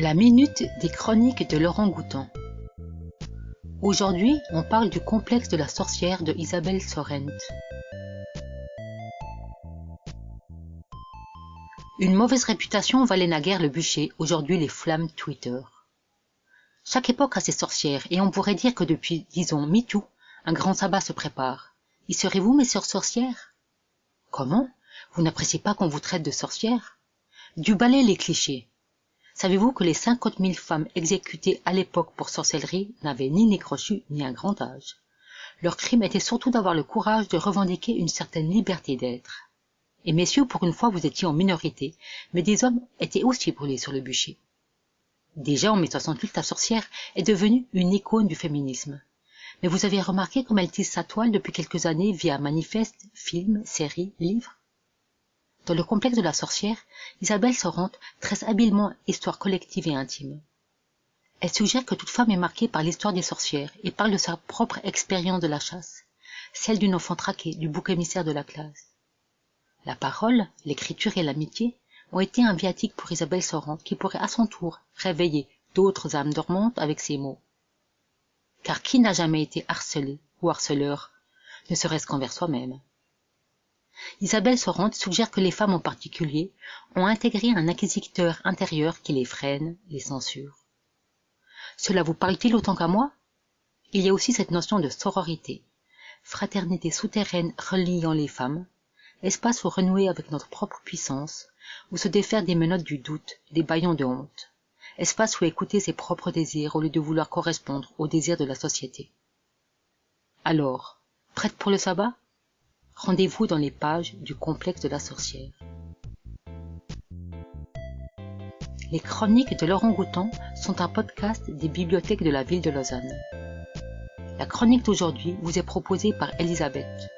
La minute des chroniques de Laurent Goutan. Aujourd'hui, on parle du complexe de la sorcière de Isabelle Sorrent. Une mauvaise réputation valait naguère le bûcher, aujourd'hui les flammes Twitter. Chaque époque a ses sorcières, et on pourrait dire que depuis, disons, MeToo, un grand sabbat se prépare. Y serez-vous, mes sœurs sorcières? Comment? Vous n'appréciez pas qu'on vous traite de sorcière? Du balai les clichés. Savez-vous que les cinquante mille femmes exécutées à l'époque pour sorcellerie n'avaient ni nécrochu ni un grand âge? Leur crime était surtout d'avoir le courage de revendiquer une certaine liberté d'être. Et messieurs, pour une fois, vous étiez en minorité, mais des hommes étaient aussi brûlés sur le bûcher. Déjà, en mai 68, la sorcière est devenue une icône du féminisme. Mais vous avez remarqué comme elle tisse sa toile depuis quelques années via manifestes, films, séries, livres? Dans le complexe de la sorcière, Isabelle Sorante tresse habilement histoire collective et intime. Elle suggère que toute femme est marquée par l'histoire des sorcières et parle de sa propre expérience de la chasse, celle d'une enfant traquée, du bouc émissaire de la classe. La parole, l'écriture et l'amitié ont été un viatique pour Isabelle Sorante qui pourrait à son tour réveiller d'autres âmes dormantes avec ces mots. Car qui n'a jamais été harcelé ou harceleur, ne serait-ce qu'envers soi-même? Isabelle Sorante suggère que les femmes en particulier ont intégré un inquisiteur intérieur qui les freine, les censure. Cela vous parle-t-il autant qu'à moi? Il y a aussi cette notion de sororité, fraternité souterraine reliant les femmes, espace où renouer avec notre propre puissance, où se défaire des menottes du doute, des baillons de honte, espace où écouter ses propres désirs au lieu de vouloir correspondre aux désirs de la société. Alors, prête pour le sabbat? Rendez-vous dans les pages du complexe de la sorcière. Les chroniques de Laurent Goutan sont un podcast des bibliothèques de la ville de Lausanne. La chronique d'aujourd'hui vous est proposée par Elisabeth.